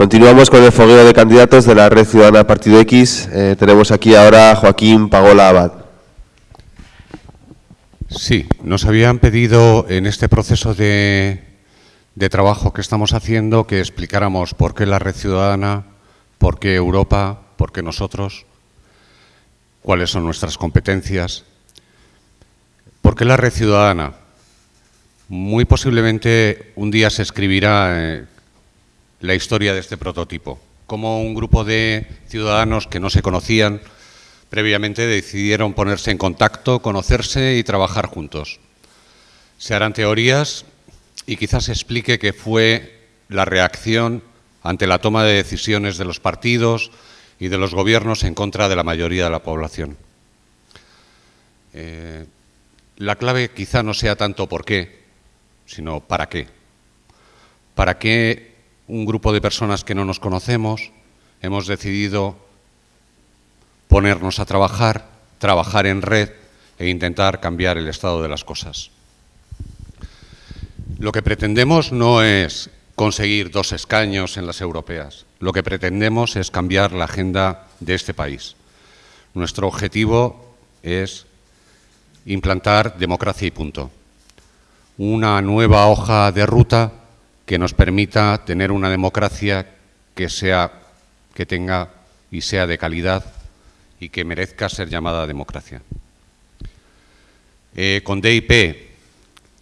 Continuamos con el fogueo de candidatos de la Red Ciudadana Partido X. Eh, tenemos aquí ahora a Joaquín Pagola Abad. Sí, nos habían pedido en este proceso de, de trabajo que estamos haciendo que explicáramos por qué la Red Ciudadana, por qué Europa, por qué nosotros, cuáles son nuestras competencias. ¿Por qué la Red Ciudadana? Muy posiblemente un día se escribirá eh, la historia de este prototipo, como un grupo de ciudadanos que no se conocían previamente decidieron ponerse en contacto, conocerse y trabajar juntos. Se harán teorías y quizás explique qué fue la reacción ante la toma de decisiones de los partidos y de los gobiernos en contra de la mayoría de la población. Eh, la clave quizá no sea tanto por qué, sino para qué. ¿Para qué un grupo de personas que no nos conocemos, hemos decidido ponernos a trabajar, trabajar en red e intentar cambiar el estado de las cosas. Lo que pretendemos no es conseguir dos escaños en las europeas. Lo que pretendemos es cambiar la agenda de este país. Nuestro objetivo es implantar democracia y punto. Una nueva hoja de ruta que nos permita tener una democracia que, sea, que tenga y sea de calidad y que merezca ser llamada democracia. Eh, con DIP,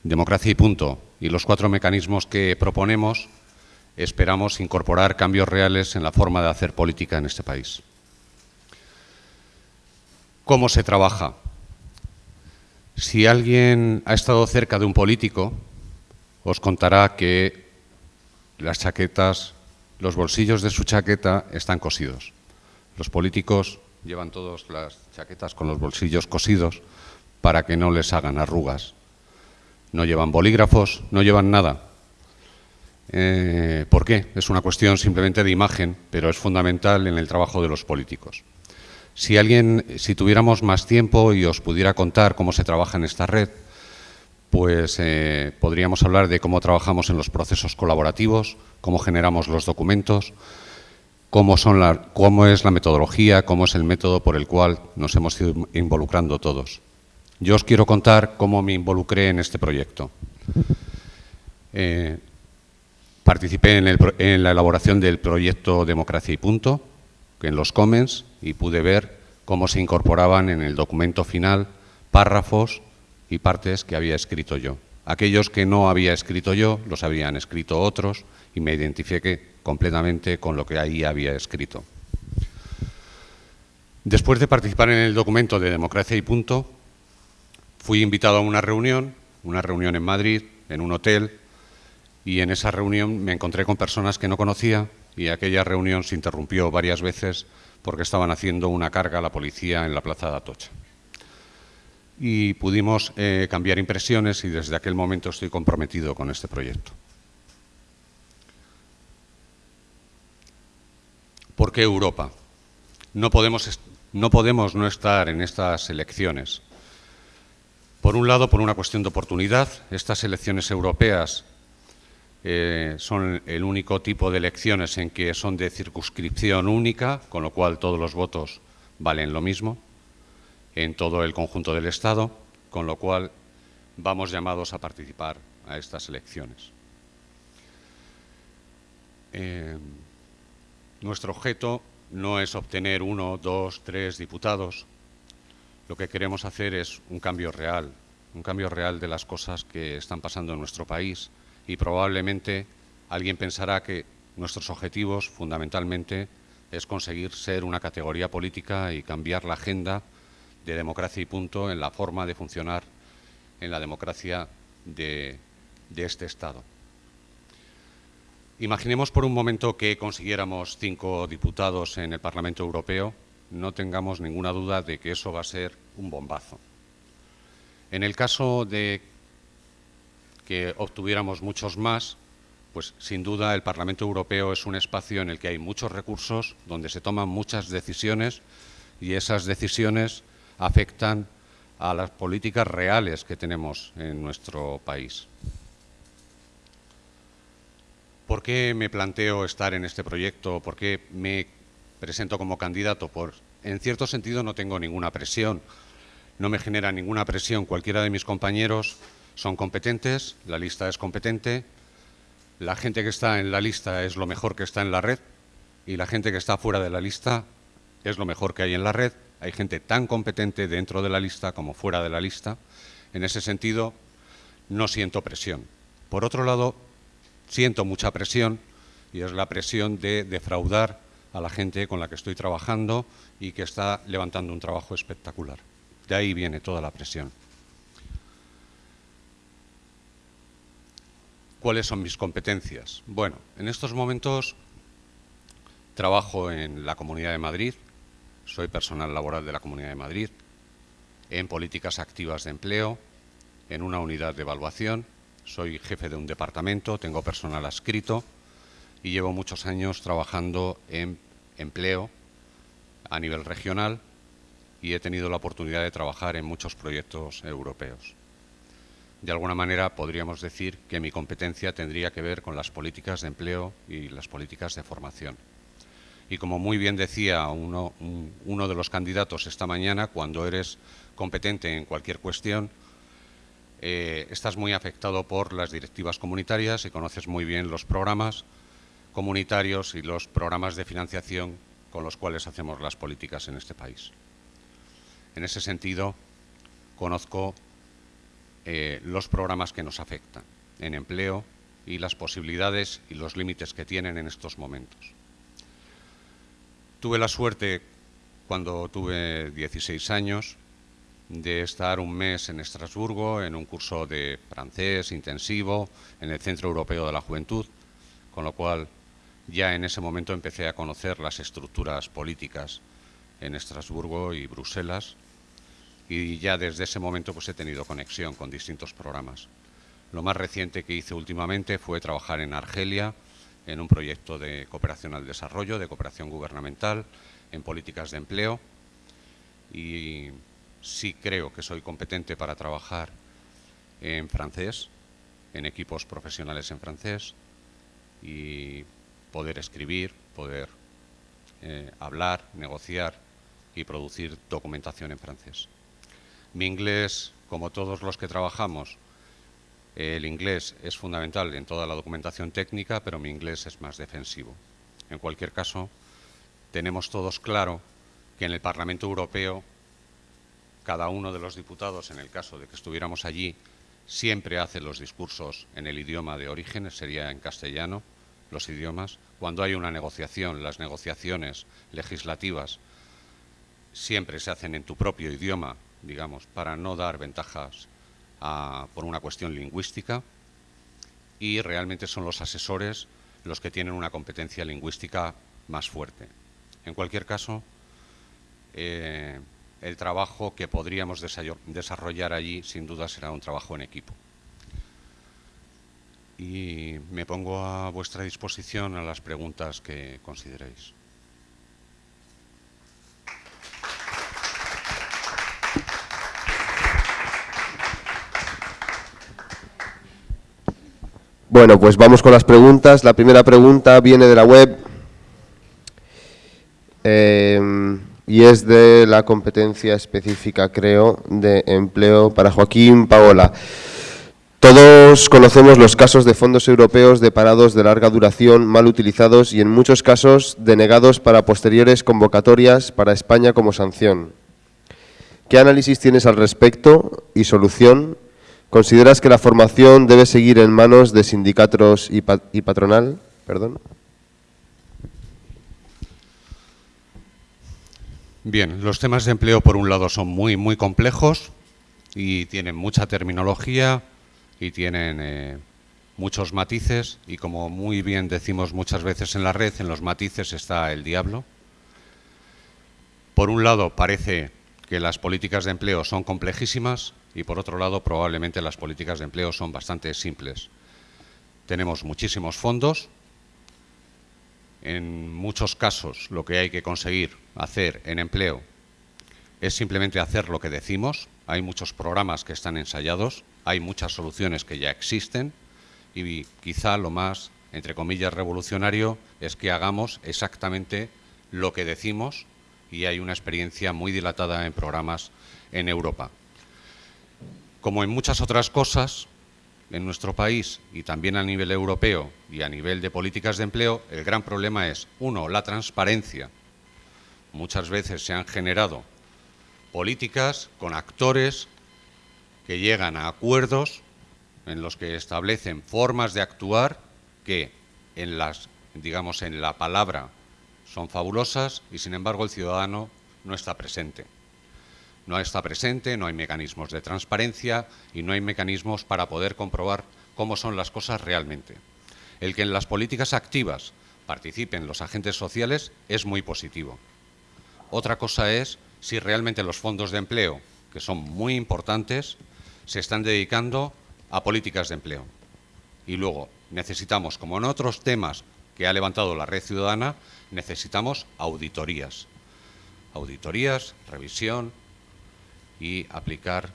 democracia y punto, y los cuatro mecanismos que proponemos, esperamos incorporar cambios reales en la forma de hacer política en este país. ¿Cómo se trabaja? Si alguien ha estado cerca de un político, os contará que las chaquetas, los bolsillos de su chaqueta están cosidos. Los políticos llevan todas las chaquetas con los bolsillos cosidos para que no les hagan arrugas. No llevan bolígrafos, no llevan nada. Eh, ¿Por qué? Es una cuestión simplemente de imagen, pero es fundamental en el trabajo de los políticos. Si alguien, si tuviéramos más tiempo y os pudiera contar cómo se trabaja en esta red, pues eh, podríamos hablar de cómo trabajamos en los procesos colaborativos, cómo generamos los documentos, cómo, es la metodología, cómo es el método por el cual nos hemos ido involucrando todos. Yo os quiero contar cómo me involucré en este proyecto. Eh, participé en, en, la elaboración del proyecto Democracia y Punto, en los Comments, y pude ver cómo se incorporaban en el documento final párrafos y partes que había escrito yo. Aquellos que no había escrito yo los habían escrito otros y me identifiqué completamente con lo que ahí había escrito. Después de participar en el documento de Democracia y Punto, fui invitado a una reunión, una reunión en Madrid, en un hotel, y en esa reunión me encontré con personas que no conocía y aquella reunión se interrumpió varias veces porque estaban haciendo una carga a la policía en la plaza de Atocha y pudimos eh, cambiar impresiones y desde aquel momento estoy comprometido con este proyecto. ¿Por qué Europa? No podemos, no estar en estas elecciones. Por un lado, por una cuestión de oportunidad, estas elecciones europeas eh, son el único tipo de elecciones en que son de circunscripción única, con lo cual todos los votos valen lo mismo en todo el conjunto del Estado, con lo cual vamos llamados a participar a estas elecciones. Eh, nuestro objeto no es obtener uno, dos, tres diputados. Lo que queremos hacer es un cambio real, un cambio real de las cosas que están pasando en nuestro país y probablemente alguien pensará que nuestros objetivos fundamentalmente es conseguir ser una categoría política y cambiar la agenda de democracia y punto en la forma de funcionar en la democracia de, este Estado. Imaginemos por un momento que consiguiéramos cinco diputados en el Parlamento Europeo, no tengamos ninguna duda de que eso va a ser un bombazo. En el caso de que obtuviéramos muchos más, pues sin duda el Parlamento Europeo es un espacio en el que hay muchos recursos, donde se toman muchas decisiones y esas decisiones afectan a las políticas reales que tenemos en nuestro país. ¿Por qué me planteo estar en este proyecto? ¿Por qué me presento como candidato? Por, en cierto sentido no tengo ninguna presión, no me genera ninguna presión. Cualquiera de mis compañeros son competentes, la lista es competente, la gente que está en la lista es lo mejor que está en la red y la gente que está fuera de la lista es lo mejor que hay en la red. Hay gente tan competente dentro de la lista como fuera de la lista. En ese sentido, no siento presión. Por otro lado, siento mucha presión y es la presión de defraudar a la gente con la que estoy trabajando y que está levantando un trabajo espectacular. De ahí viene toda la presión. ¿Cuáles son mis competencias? Bueno, en estos momentos trabajo en la Comunidad de Madrid, soy personal laboral de la Comunidad de Madrid, en políticas activas de empleo, en una unidad de evaluación, soy jefe de un departamento, tengo personal adscrito y llevo muchos años trabajando en empleo a nivel regional y he tenido la oportunidad de trabajar en muchos proyectos europeos. De alguna manera podríamos decir que mi competencia tendría que ver con las políticas de empleo y las políticas de formación. Y como muy bien decía uno, de los candidatos esta mañana, cuando eres competente en cualquier cuestión, eh, estás muy afectado por las directivas comunitarias y conoces muy bien los programas comunitarios y los programas de financiación con los cuales hacemos las políticas en este país. En ese sentido, conozco eh, los programas que nos afectan en empleo y las posibilidades y los límites que tienen en estos momentos. Tuve la suerte, cuando tuve 16 años, de estar un mes en Estrasburgo en un curso de francés intensivo en el Centro Europeo de la Juventud, con lo cual ya en ese momento empecé a conocer las estructuras políticas en Estrasburgo y Bruselas y ya desde ese momento pues he tenido conexión con distintos programas. Lo más reciente que hice últimamente fue trabajar en Argelia en un proyecto de cooperación al desarrollo, de cooperación gubernamental, en políticas de empleo y sí creo que soy competente para trabajar en francés, en equipos profesionales en francés y poder escribir, poder eh, hablar, negociar y producir documentación en francés. Mi inglés, como todos los que trabajamos, el inglés es fundamental en toda la documentación técnica, pero mi inglés es más defensivo. En cualquier caso, tenemos todos claro que en el Parlamento Europeo cada uno de los diputados, en el caso de que estuviéramos allí, siempre hace los discursos en el idioma de origen, sería en castellano, los idiomas. Cuando hay una negociación, las negociaciones legislativas siempre se hacen en tu propio idioma, digamos, para no dar ventajas por una cuestión lingüística. Y realmente son los asesores los que tienen una competencia lingüística más fuerte. En cualquier caso, eh, el trabajo que podríamos desarrollar allí sin duda será un trabajo en equipo. Y me pongo a vuestra disposición a las preguntas que consideréis. Bueno, pues vamos con las preguntas. La primera pregunta viene de la web. Eh, y es de la competencia específica, creo, de empleo para Joaquín Paola. Todos conocemos los casos de fondos europeos de parados de larga duración mal utilizados y en muchos casos denegados para posteriores convocatorias para España como sanción. ¿Qué análisis tienes al respecto y solución? ¿Consideras que la formación debe seguir en manos de sindicatos y, patronal? Perdón. Bien, los temas de empleo por un lado son muy, muy complejos y tienen mucha terminología y tienen eh, muchos matices y como muy bien decimos muchas veces en la red, en los matices está el diablo. Por un lado parece que las políticas de empleo son complejísimas y por otro lado probablemente las políticas de empleo son bastante simples. Tenemos muchísimos fondos, en muchos casos lo que hay que conseguir hacer en empleo es simplemente hacer lo que decimos. Hay muchos programas que están ensayados, hay muchas soluciones que ya existen y quizá lo más entre comillas, revolucionario es que hagamos exactamente lo que decimos y hay una experiencia muy dilatada en programas en Europa. Como en muchas otras cosas, en nuestro país y también a nivel europeo y a nivel de políticas de empleo, el gran problema es, uno, la transparencia. Muchas veces se han generado políticas con actores que llegan a acuerdos en los que establecen formas de actuar que en las, digamos, en la palabra son fabulosas y sin embargo el ciudadano no está presente. No está presente, no hay mecanismos de transparencia y no hay mecanismos para poder comprobar cómo son las cosas realmente. El que en las políticas activas participen los agentes sociales es muy positivo. Otra cosa es si realmente los fondos de empleo, que son muy importantes, se están dedicando a políticas de empleo. Y luego necesitamos, como en otros temas que ha levantado la red ciudadana, necesitamos auditorías. Auditorías, revisión, y aplicar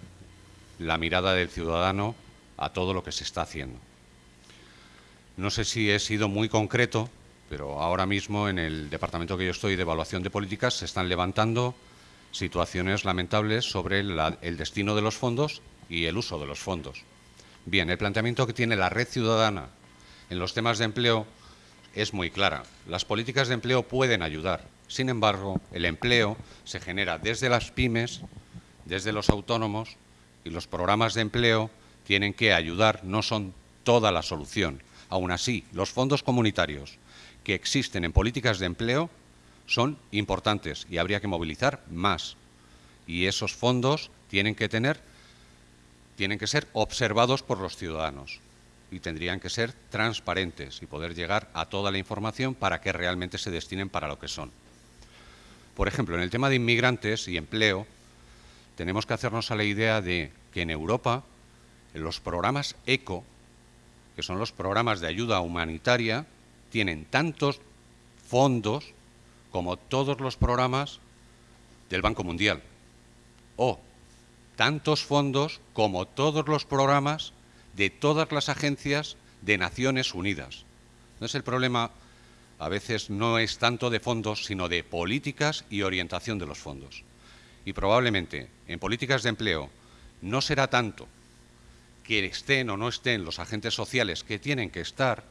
la mirada del ciudadano a todo lo que se está haciendo. No sé si he sido muy concreto, pero ahora mismo en el departamento que yo estoy de evaluación de políticas se están levantando situaciones lamentables sobre el destino de los fondos y el uso de los fondos. Bien, el planteamiento que tiene la red ciudadana en los temas de empleo es muy clara. Las políticas de empleo pueden ayudar. Sin embargo, el empleo se genera desde las pymes desde los autónomos y los programas de empleo tienen que ayudar, no son toda la solución. Aún así, los fondos comunitarios que existen en políticas de empleo son importantes y habría que movilizar más. Y esos fondos tienen que tener, tienen que ser observados por los ciudadanos y tendrían que ser transparentes y poder llegar a toda la información para que realmente se destinen para lo que son. Por ejemplo, en el tema de inmigrantes y empleo, tenemos que hacernos a la idea de que en Europa los programas ECO, que son los programas de ayuda humanitaria, tienen tantos fondos como todos los programas del Banco Mundial, o tantos fondos como todos los programas de todas las agencias de Naciones Unidas. Entonces el problema a veces no es tanto de fondos, sino de políticas y orientación de los fondos y probablemente en políticas de empleo no será tanto que estén o no estén los agentes sociales que tienen que estar,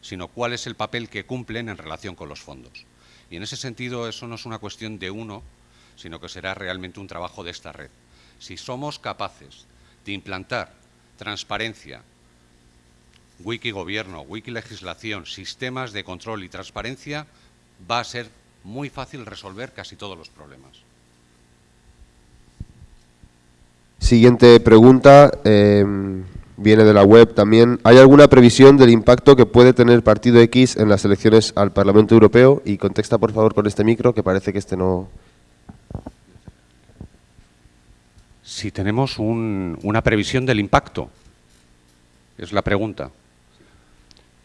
sino cuál es el papel que cumplen en relación con los fondos. Y en ese sentido eso no es una cuestión de uno, sino que será realmente un trabajo de esta red. Si somos capaces de implantar transparencia, wiki gobierno, wiki legislación, sistemas de control y transparencia, va a ser muy fácil resolver casi todos los problemas. Siguiente pregunta, em, viene de la web también. ¿Hay alguna previsión del impacto que puede tener Partido X en las elecciones al Parlamento Europeo? Y contesta, por favor, con este micro, que parece que este no... Si tenemos una previsión del impacto, es la pregunta.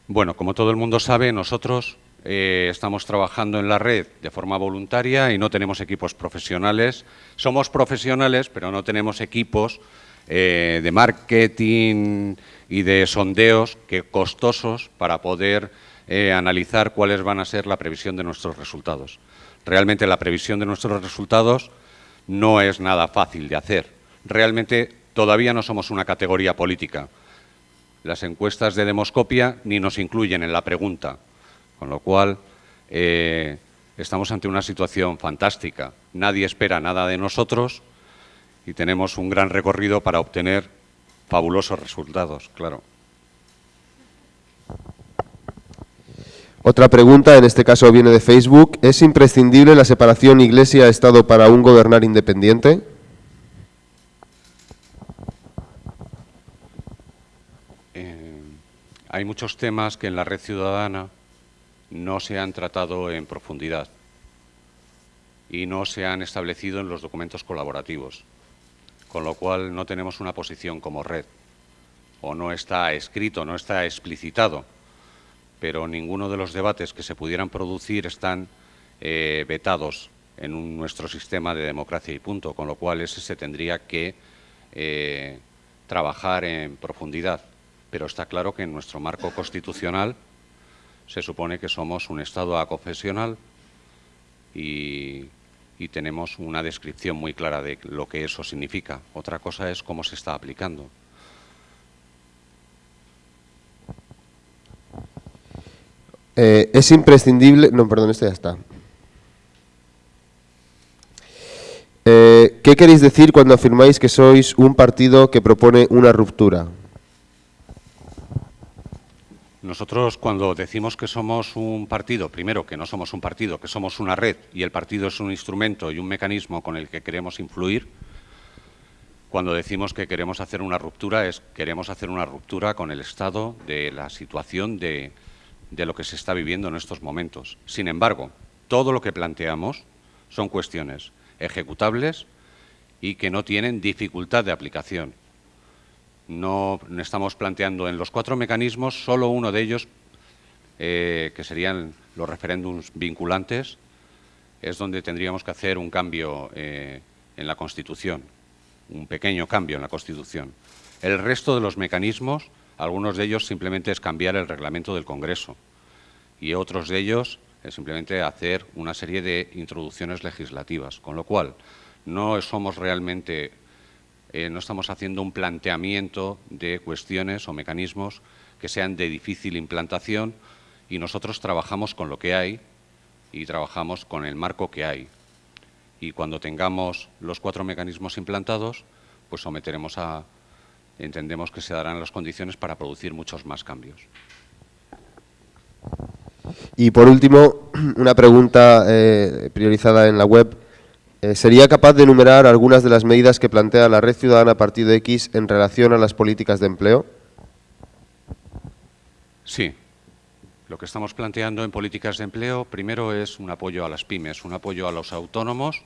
Bueno, como todo el mundo sabe, nosotros eh, estamos trabajando en la red de forma voluntaria y no tenemos equipos profesionales. Somos profesionales, pero no tenemos equipos eh, de marketing y de sondeos que costosos para poder eh, analizar cuáles van a ser la previsión de nuestros resultados. Realmente la previsión de nuestros resultados no es nada fácil de hacer. Realmente todavía no somos una categoría política. Las encuestas de demoscopia ni nos incluyen en la pregunta con lo cual, eh, estamos ante una situación fantástica. Nadie espera nada de nosotros y tenemos un gran recorrido para obtener fabulosos resultados, claro. Otra pregunta, en este caso viene de Facebook. ¿Es imprescindible la separación Iglesia-Estado para un gobernar independiente? Eh, hay muchos temas que en la red ciudadana no se han tratado en profundidad y no se han establecido en los documentos colaborativos, con lo cual no tenemos una posición como red, o no está escrito, no está explicitado, pero ninguno de los debates que se pudieran producir están eh, vetados en nuestro sistema de democracia y punto, con lo cual ese se tendría que eh, trabajar en profundidad. Pero está claro que en nuestro marco constitucional se supone que somos un Estado aconfesional y, tenemos una descripción muy clara de lo que eso significa. Otra cosa es cómo se está aplicando. Eh, es imprescindible... No, perdón, esto ya está. Eh, ¿Qué queréis decir cuando afirmáis que sois un partido que propone una ruptura? Nosotros cuando decimos que somos un partido, primero que no somos un partido, que somos una red y el partido es un instrumento y un mecanismo con el que queremos influir, cuando decimos que queremos hacer una ruptura es queremos hacer una ruptura con el estado de la situación de, de lo que se está viviendo en estos momentos. Sin embargo, todo lo que planteamos son cuestiones ejecutables y que no tienen dificultad de aplicación. No estamos planteando en los cuatro mecanismos solo uno de ellos, eh, que serían los referéndums vinculantes, es donde tendríamos que hacer un cambio eh, en la Constitución, un pequeño cambio en la Constitución. El resto de los mecanismos algunos de ellos simplemente es cambiar el reglamento del Congreso y otros de ellos es simplemente hacer una serie de introducciones legislativas, con lo cual no somos realmente, eh, no estamos haciendo un planteamiento de cuestiones o mecanismos que sean de difícil implantación y nosotros trabajamos con lo que hay y trabajamos con el marco que hay. Y cuando tengamos los cuatro mecanismos implantados, pues someteremos a, entendemos que se darán las condiciones para producir muchos más cambios. Y por último, una pregunta eh, priorizada en la web. Eh, ¿Sería capaz de enumerar algunas de las medidas que plantea la Red Ciudadana Partido X en relación a las políticas de empleo? Sí. Lo que estamos planteando en políticas de empleo, primero es un apoyo a las pymes, un apoyo a los autónomos,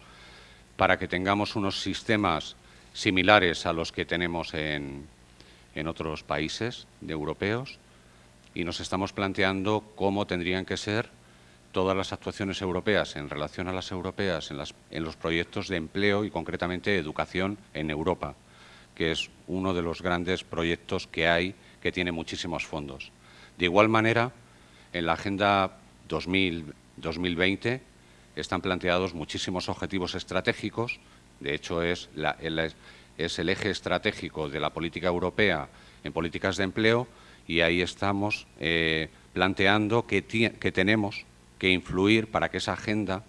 para que tengamos unos sistemas similares a los que tenemos en, en otros países de europeos y nos estamos planteando cómo tendrían que ser todas las actuaciones europeas en relación a las europeas en, los proyectos de empleo y concretamente educación en Europa, que es uno de los grandes proyectos que hay que tiene muchísimos fondos. De igual manera, en la Agenda 2000, 2020 están planteados muchísimos objetivos estratégicos, de hecho es el eje estratégico de la política europea en políticas de empleo y ahí estamos eh, planteando que, que tenemos que influir para que esa agenda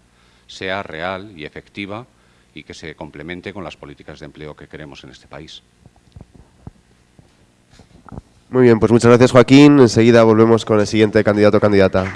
sea real y efectiva y que se complemente con las políticas de empleo que queremos en este país. Muy bien, pues muchas gracias Joaquín. Enseguida volvemos con el siguiente candidato o candidata.